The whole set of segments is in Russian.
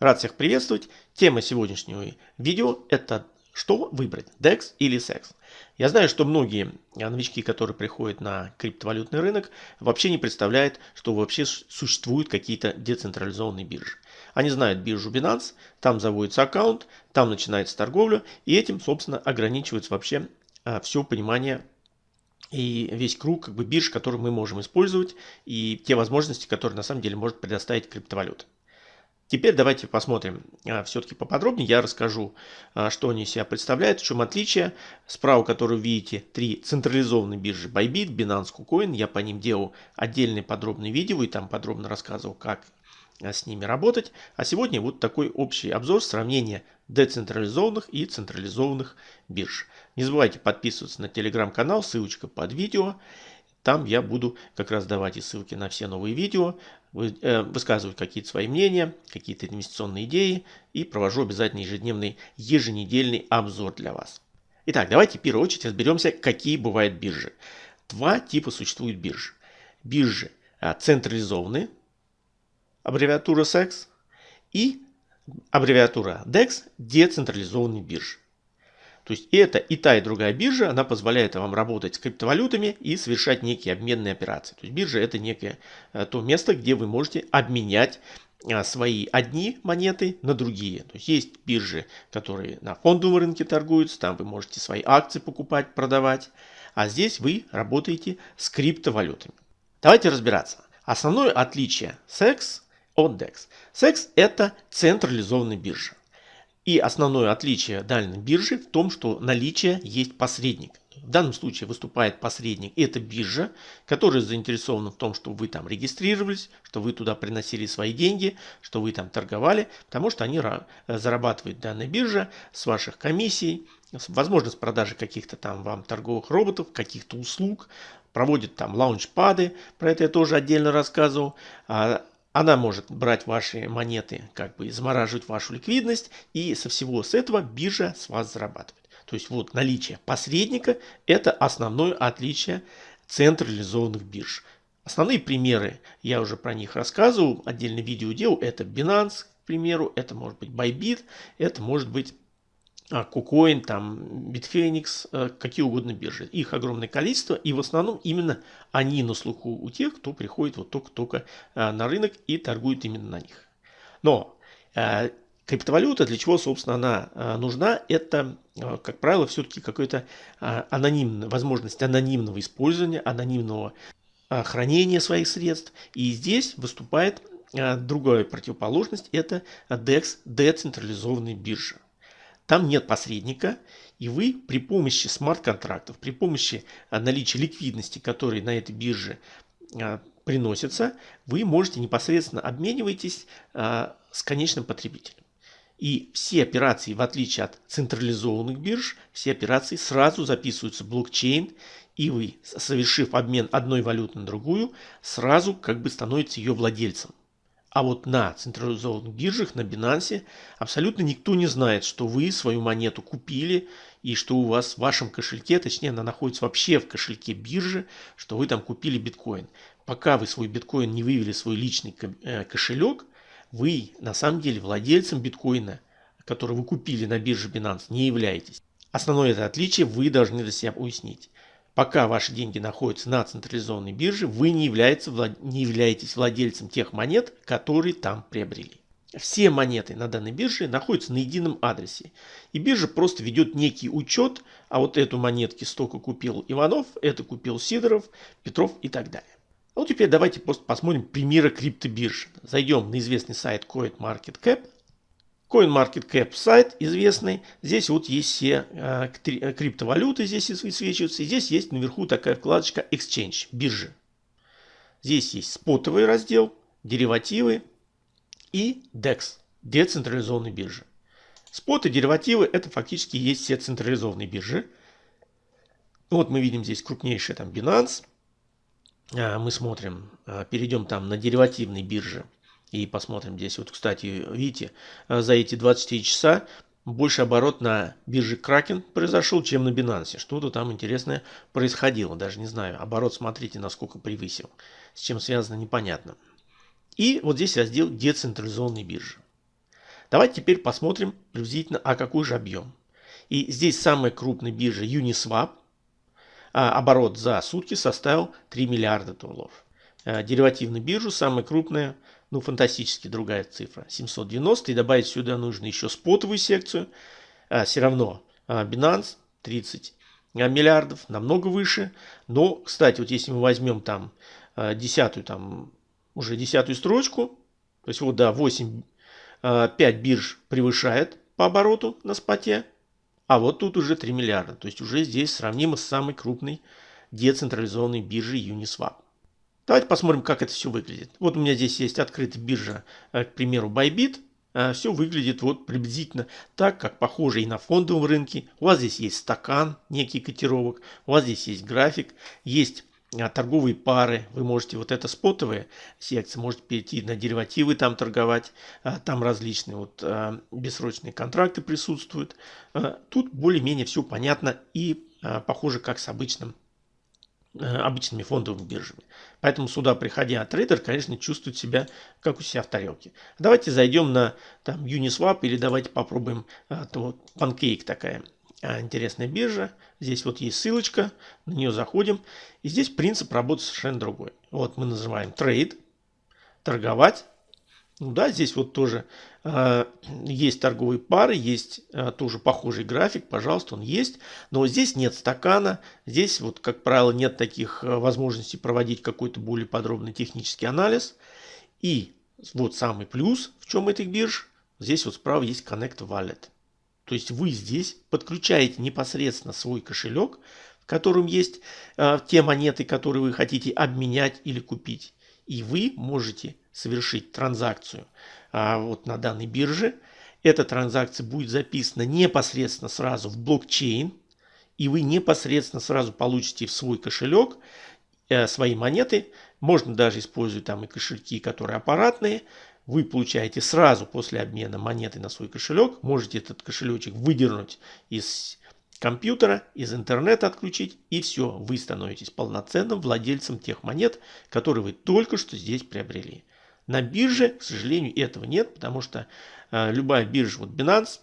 Рад всех приветствовать. Тема сегодняшнего видео это что выбрать, DEX или SEX. Я знаю, что многие новички, которые приходят на криптовалютный рынок, вообще не представляют, что вообще существуют какие-то децентрализованные биржи. Они знают биржу Binance, там заводится аккаунт, там начинается торговля, и этим, собственно, ограничивается вообще а, все понимание и весь круг как бы, бирж, которые мы можем использовать, и те возможности, которые на самом деле может предоставить криптовалюта. Теперь давайте посмотрим а, все-таки поподробнее. Я расскажу, а, что они себя представляют, в чем отличие. Справа, которую видите, три централизованные биржи Bybit, Binance, KuCoin. Я по ним делал отдельные подробные видео и там подробно рассказывал, как а, с ними работать. А сегодня вот такой общий обзор сравнения децентрализованных и централизованных бирж. Не забывайте подписываться на телеграм-канал, ссылочка под видео. Там я буду как раз давать и ссылки на все новые видео, э, высказывать какие-то свои мнения, какие-то инвестиционные идеи и провожу обязательно ежедневный, еженедельный обзор для вас. Итак, давайте в первую очередь разберемся, какие бывают биржи. Два типа существуют биржи. Биржи а, централизованные, аббревиатура SEX, и аббревиатура DEX, децентрализованные биржи. То есть это и та, и другая биржа, она позволяет вам работать с криптовалютами и совершать некие обменные операции. То есть биржа это некое э, то место, где вы можете обменять э, свои одни монеты на другие. То есть есть биржи, которые на фондовом рынке торгуются, там вы можете свои акции покупать, продавать. А здесь вы работаете с криптовалютами. Давайте разбираться. Основное отличие SEX от DEX. SEX это централизованная биржа. И основное отличие данной биржи в том, что наличие есть посредник. В данном случае выступает посредник. Это биржа, которая заинтересована в том, что вы там регистрировались, что вы туда приносили свои деньги, что вы там торговали, потому что они зарабатывают данная биржа с ваших комиссий, возможность продажи каких-то там вам торговых роботов, каких-то услуг, проводит там лаунчпады, про это я тоже отдельно рассказывал, а она может брать ваши монеты, как бы замораживать вашу ликвидность и со всего с этого биржа с вас зарабатывает. То есть вот наличие посредника это основное отличие централизованных бирж. Основные примеры, я уже про них рассказывал, отдельное видео делал, это Binance, к примеру, это может быть Bybit, это может быть KuCoin, там Bitfinex, э, какие угодно биржи. Их огромное количество, и в основном именно они на слуху у тех, кто приходит вот только-только э, на рынок и торгует именно на них. Но э, криптовалюта, для чего, собственно, она нужна, это, как правило, все-таки какая-то анонимная возможность анонимного использования, анонимного хранения своих средств. И здесь выступает другая противоположность, это DEX, децентрализованная биржа. Там нет посредника, и вы при помощи смарт-контрактов, при помощи а, наличия ликвидности, которые на этой бирже а, приносятся, вы можете непосредственно обменивайтесь а, с конечным потребителем. И все операции, в отличие от централизованных бирж, все операции сразу записываются в блокчейн, и вы, совершив обмен одной валюты на другую, сразу как бы становитесь ее владельцем. А вот на централизованных биржах, на Binance, абсолютно никто не знает, что вы свою монету купили и что у вас в вашем кошельке, точнее она находится вообще в кошельке биржи, что вы там купили биткоин. Пока вы свой биткоин не вывели в свой личный э, кошелек, вы на самом деле владельцем биткоина, который вы купили на бирже Binance, не являетесь. Основное это отличие вы должны для себя уяснить. Пока ваши деньги находятся на централизованной бирже, вы не, являетесь, не являетесь владельцем тех монет, которые там приобрели. Все монеты на данной бирже находятся на едином адресе. И биржа просто ведет некий учет, а вот эту монетки столько купил Иванов, это купил Сидоров, Петров и так далее. А вот теперь давайте просто посмотрим примеры криптобирж. Зайдем на известный сайт CoinMarketCap CoinMarketCap сайт известный. Здесь вот есть все э, криптовалюты, здесь высвечиваются. здесь есть наверху такая вкладочка Exchange, биржи. Здесь есть спотовый раздел, деривативы и DEX, децентрализованные биржи. Спот и деривативы это фактически есть все централизованные биржи. Вот мы видим здесь крупнейшие там Binance. А, мы смотрим, перейдем там на деривативные биржи. И посмотрим здесь. Вот, кстати, видите, э, за эти 24 часа больше оборот на бирже Kraken произошел, чем на Binance. Что-то там интересное происходило. Даже не знаю. Оборот, смотрите, насколько превысил. С чем связано, непонятно. И вот здесь раздел децентрализованной биржи. Давайте теперь посмотрим приблизительно, а какой же объем. И здесь самая крупная биржа Uniswap. А оборот за сутки составил 3 миллиарда долларов. А деривативная биржа самая крупная, ну фантастически другая цифра, 790. И добавить сюда нужно еще спотовую секцию. А, все равно а, Binance 30 миллиардов, намного выше. Но, кстати, вот если мы возьмем там а, десятую, там уже десятую строчку, то есть вот да, 8, 5 бирж превышает по обороту на споте, а вот тут уже 3 миллиарда. То есть уже здесь сравнимо с самой крупной децентрализованной биржей Uniswap. Давайте посмотрим, как это все выглядит. Вот у меня здесь есть открытая биржа, э, к примеру, Bybit. Э, все выглядит вот приблизительно так, как похоже и на фондовом рынке. У вас здесь есть стакан, некий котировок, у вас здесь есть график, есть э, торговые пары, вы можете, вот это спотовые секции, можете перейти на деривативы там торговать, там различные вот бессрочные контракты присутствуют. Тут более-менее все понятно и похоже как с обычным обычными фондовыми биржами. Поэтому сюда, приходя трейдер, конечно, чувствует себя как у себя в тарелке. Давайте зайдем на там, Uniswap или давайте попробуем а, то, Pancake такая а, интересная биржа. Здесь вот есть ссылочка, на нее заходим. И здесь принцип работы совершенно другой. Вот мы называем trade, торговать. Ну да, здесь вот тоже э, есть торговые пары, есть э, тоже похожий график, пожалуйста, он есть. Но здесь нет стакана, здесь вот, как правило, нет таких э, возможностей проводить какой-то более подробный технический анализ. И вот самый плюс, в чем этих бирж, здесь вот справа есть Connect Wallet. То есть вы здесь подключаете непосредственно свой кошелек, в котором есть э, те монеты, которые вы хотите обменять или купить. И вы можете совершить транзакцию а, вот на данной бирже. Эта транзакция будет записана непосредственно сразу в блокчейн, и вы непосредственно сразу получите в свой кошелек э, свои монеты. Можно даже использовать там и кошельки, которые аппаратные. Вы получаете сразу после обмена монеты на свой кошелек. Можете этот кошелечек выдернуть из компьютера, из интернета отключить, и все, вы становитесь полноценным владельцем тех монет, которые вы только что здесь приобрели. На бирже, к сожалению, этого нет, потому что э, любая биржа, вот Binance,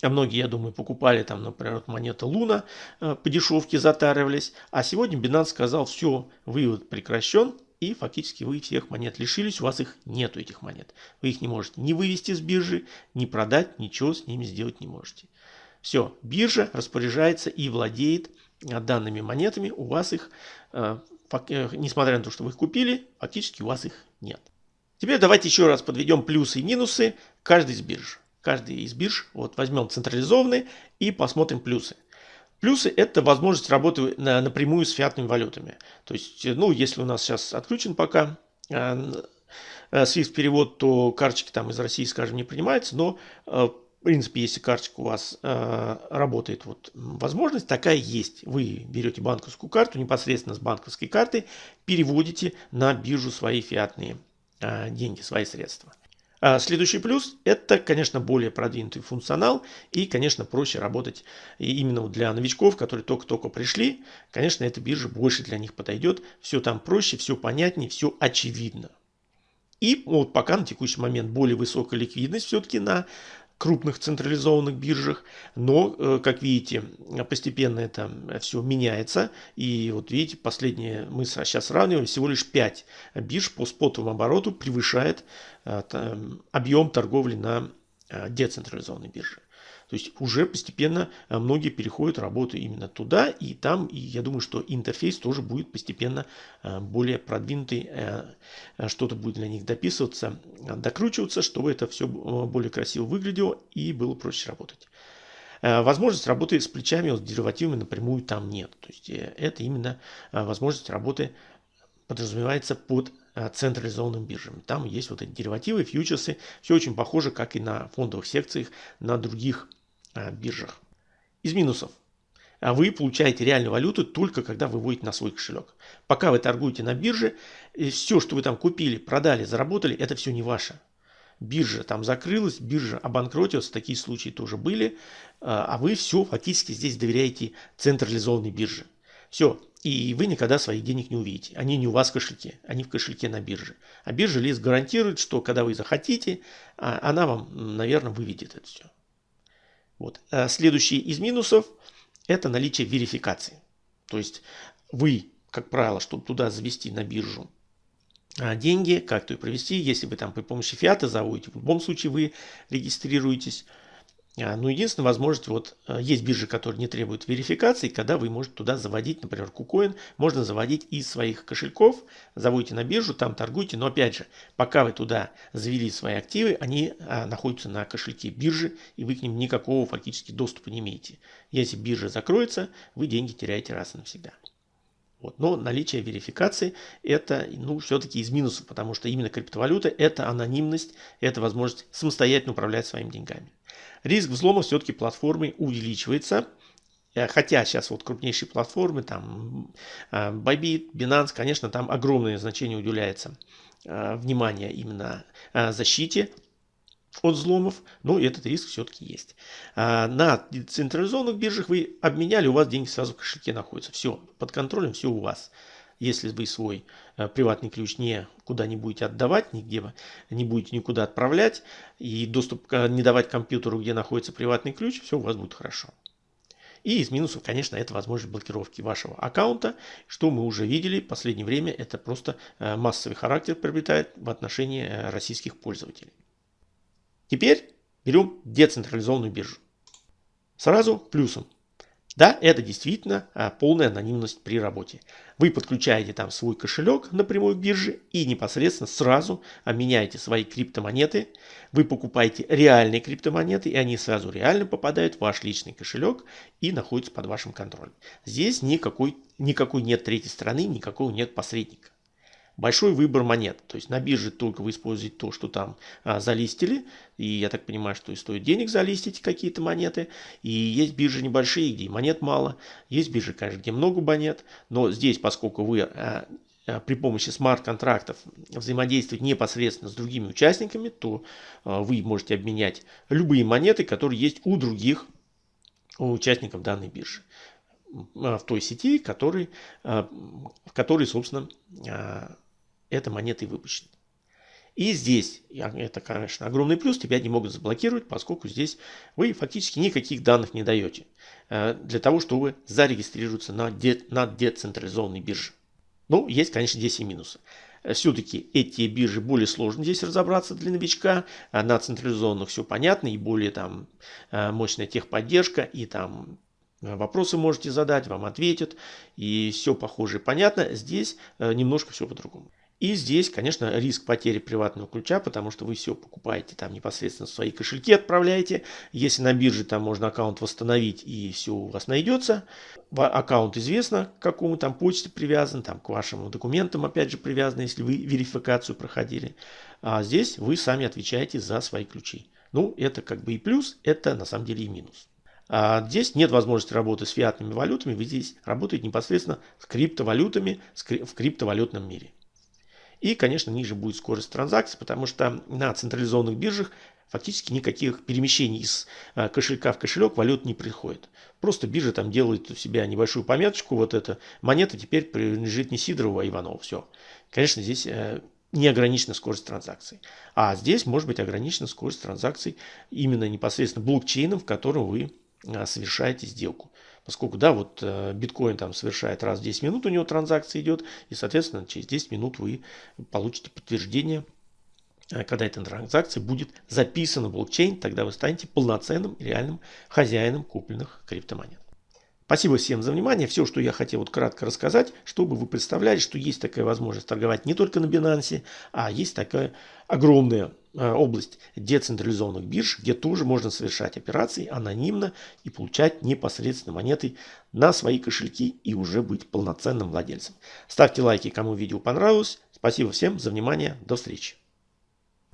а многие, я думаю, покупали там, например, монета Луна э, по дешевке затаривались. А сегодня Binance сказал, все, вывод прекращен, и фактически вы всех монет лишились, у вас их нету этих монет. Вы их не можете ни вывести с биржи, ни продать, ничего с ними сделать не можете. Все, биржа распоряжается и владеет э, данными монетами, у вас их, э, э, несмотря на то, что вы их купили, фактически у вас их нет. Теперь давайте еще раз подведем плюсы и минусы каждой из бирж. Каждый из бирж, вот возьмем централизованные и посмотрим плюсы. Плюсы – это возможность работы на, напрямую с фиатными валютами. То есть, ну, если у нас сейчас отключен пока э, SWIFT перевод, то карточки там из России, скажем, не принимаются, но э, в принципе, если карточка у вас э, работает, вот возможность такая есть. Вы берете банковскую карту, непосредственно с банковской карты переводите на биржу свои фиатные а, деньги, свои средства. А следующий плюс – это, конечно, более продвинутый функционал и, конечно, проще работать именно для новичков, которые только-только пришли. Конечно, эта биржа больше для них подойдет. Все там проще, все понятнее, все очевидно. И вот пока на текущий момент более высокая ликвидность все-таки на крупных централизованных биржах, но, э, как видите, постепенно это все меняется. И вот видите, последние мы сейчас сравниваем, всего лишь 5 бирж по спотовому обороту превышает э, объем торговли на э, децентрализованной бирже. То есть уже постепенно э, многие переходят работу именно туда, и там, и я думаю, что интерфейс тоже будет постепенно э, более продвинутый, э, что-то будет для них дописываться, докручиваться, чтобы это все более красиво выглядело и было проще работать. Возможность работы с плечами, с деривативами напрямую там нет. То есть это именно возможность работы подразумевается под централизованным биржами. Там есть вот эти деривативы, фьючерсы. Все очень похоже, как и на фондовых секциях на других биржах. Из минусов. А вы получаете реальную валюту только когда вы выводите на свой кошелек. Пока вы торгуете на бирже, все, что вы там купили, продали, заработали, это все не ваше. Биржа там закрылась, биржа обанкротилась, такие случаи тоже были. А, а вы все фактически здесь доверяете централизованной бирже. Все, и вы никогда своих денег не увидите. Они не у вас в кошельке, они в кошельке на бирже. А биржа лист гарантирует, что когда вы захотите, а, она вам, наверное, выведет это все. Вот. А следующий из минусов – это наличие верификации. То есть вы, как правило, чтобы туда завести на биржу а, деньги, как-то ее провести, если вы там при помощи фиата заводите, в любом случае вы регистрируетесь – а, ну, единственная возможность, вот а, есть биржи, которые не требуют верификации, когда вы можете туда заводить, например, KuCoin, можно заводить из своих кошельков, заводите на биржу, там торгуйте, но опять же, пока вы туда завели свои активы, они а, находятся на кошельке биржи, и вы к ним никакого фактически доступа не имеете. Если биржа закроется, вы деньги теряете раз и навсегда. Вот. Но наличие верификации это ну, все-таки из минусов, потому что именно криптовалюта это анонимность, это возможность самостоятельно управлять своими деньгами. Риск взлома все-таки платформы увеличивается. Э, хотя сейчас вот крупнейшие платформы, там э, Bybit, Binance, конечно, там огромное значение уделяется э, внимание именно защите от взломов, но этот риск все-таки есть. На децентрализованных биржах вы обменяли, у вас деньги сразу в кошельке находятся. Все, под контролем, все у вас если вы свой э, приватный ключ не куда не будете отдавать, нигде не будете никуда отправлять и доступ не давать компьютеру, где находится приватный ключ, все у вас будет хорошо. И из минусов, конечно, это возможность блокировки вашего аккаунта, что мы уже видели в последнее время, это просто э, массовый характер приобретает в отношении э, российских пользователей. Теперь берем децентрализованную биржу. Сразу плюсом. Да, это действительно а, полная анонимность при работе. Вы подключаете там свой кошелек напрямую к бирже и непосредственно сразу меняете свои криптомонеты. Вы покупаете реальные криптомонеты и они сразу реально попадают в ваш личный кошелек и находятся под вашим контролем. Здесь никакой, никакой нет третьей стороны, никакого нет посредника большой выбор монет. То есть на бирже только вы используете то, что там а, залистили. И я так понимаю, что и стоит денег залистить какие-то монеты. И есть биржи небольшие, где монет мало. Есть биржи, конечно, где много монет. Но здесь, поскольку вы а, а, при помощи смарт-контрактов взаимодействовать непосредственно с другими участниками, то а, вы можете обменять любые монеты, которые есть у других участников данной биржи а, в той сети, который, в которой, собственно, эта монета и выпущена. И здесь, это, конечно, огромный плюс, тебя не могут заблокировать, поскольку здесь вы фактически никаких данных не даете э, для того, чтобы зарегистрироваться на, де, на децентрализованной бирже. Ну, есть, конечно, здесь и минусы. Все-таки эти биржи более сложно здесь разобраться для новичка. А на централизованных все понятно и более там э, мощная техподдержка и там Вопросы можете задать, вам ответят, и все похоже и понятно. Здесь э, немножко все по-другому. И здесь, конечно, риск потери приватного ключа, потому что вы все покупаете там непосредственно в свои кошельки отправляете. Если на бирже там можно аккаунт восстановить и все у вас найдется. Аккаунт известно, к какому там почте привязан, там к вашим документам опять же привязан, если вы верификацию проходили. А здесь вы сами отвечаете за свои ключи. Ну, это как бы и плюс, это на самом деле и минус. А здесь нет возможности работы с фиатными валютами, вы здесь работаете непосредственно с криптовалютами в криптовалютном мире. И, конечно, ниже будет скорость транзакций, потому что на централизованных биржах фактически никаких перемещений из а, кошелька в кошелек валют не приходит. Просто биржа там делает у себя небольшую пометочку, вот эта монета теперь принадлежит не Сидорову, а Иванову. Все. Конечно, здесь э, не ограничена скорость транзакций. А здесь может быть ограничена скорость транзакций именно непосредственно блокчейном, в котором вы а, совершаете сделку. Поскольку, да, вот э, биткоин там совершает раз в 10 минут, у него транзакция идет, и, соответственно, через 10 минут вы получите подтверждение, э, когда эта транзакция будет записана в блокчейн, тогда вы станете полноценным реальным хозяином купленных криптомонет. Спасибо всем за внимание. Все, что я хотел вот кратко рассказать, чтобы вы представляли, что есть такая возможность торговать не только на Binance, а есть такая огромная э, область децентрализованных бирж, где тоже можно совершать операции анонимно и получать непосредственно монеты на свои кошельки и уже быть полноценным владельцем. Ставьте лайки, кому видео понравилось. Спасибо всем за внимание. До встречи.